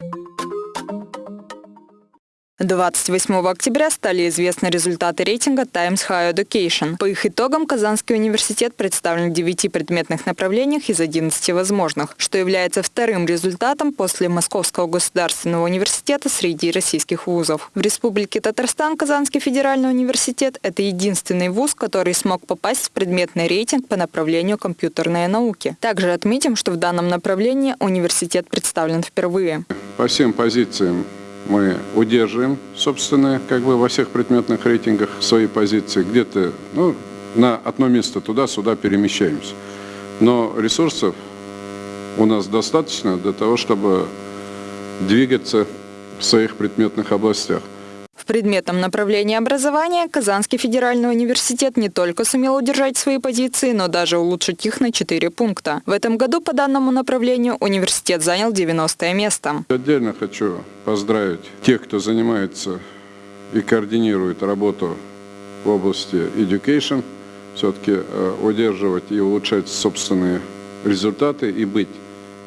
you 28 октября стали известны результаты рейтинга Times Higher Education. По их итогам Казанский университет представлен в 9 предметных направлениях из 11 возможных, что является вторым результатом после Московского государственного университета среди российских вузов. В Республике Татарстан Казанский федеральный университет – это единственный вуз, который смог попасть в предметный рейтинг по направлению компьютерные науки. Также отметим, что в данном направлении университет представлен впервые. По всем позициям мы удерживаем, собственно, как бы во всех предметных рейтингах свои позиции. Где-то ну, на одно место туда-сюда перемещаемся. Но ресурсов у нас достаточно для того, чтобы двигаться в своих предметных областях. В предметном направлении образования Казанский федеральный университет не только сумел удержать свои позиции, но даже улучшить их на 4 пункта. В этом году по данному направлению университет занял 90 место. Отдельно хочу поздравить тех, кто занимается и координирует работу в области education, все-таки э, удерживать и улучшать собственные результаты и быть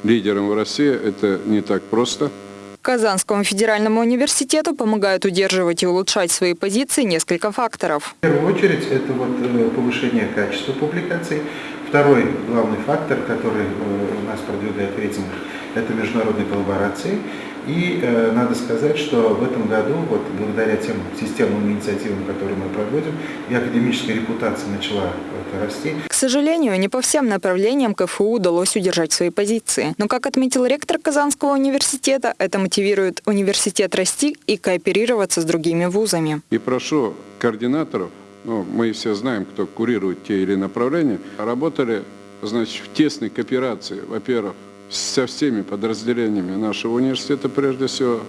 лидером в России – это не так просто – Казанскому федеральному университету помогают удерживать и улучшать свои позиции несколько факторов. В первую очередь это вот э, повышение качества публикаций. Второй главный фактор, который э, у нас продвигает рейтинг, это международные коллаборации. И э, надо сказать, что в этом году, вот благодаря тем системным инициативам, которые мы проводим, и академическая репутация начала вот, расти. К сожалению, не по всем направлениям КФУ удалось удержать свои позиции. Но, как отметил ректор Казанского университета, это мотивирует университет расти и кооперироваться с другими вузами. И прошу координаторов, ну, мы все знаем, кто курирует те или направления, работали значит, в тесной кооперации, во-первых, со всеми подразделениями нашего университета, прежде всего,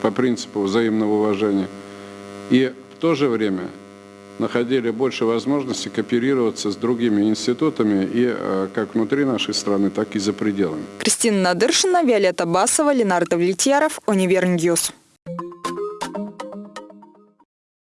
по принципу взаимного уважения. И в то же время находили больше возможностей кооперироваться с другими институтами и э, как внутри нашей страны, так и за пределами. Кристина Надыршина, Виолетта Басова, Ленар Давлетьяров, Univer News.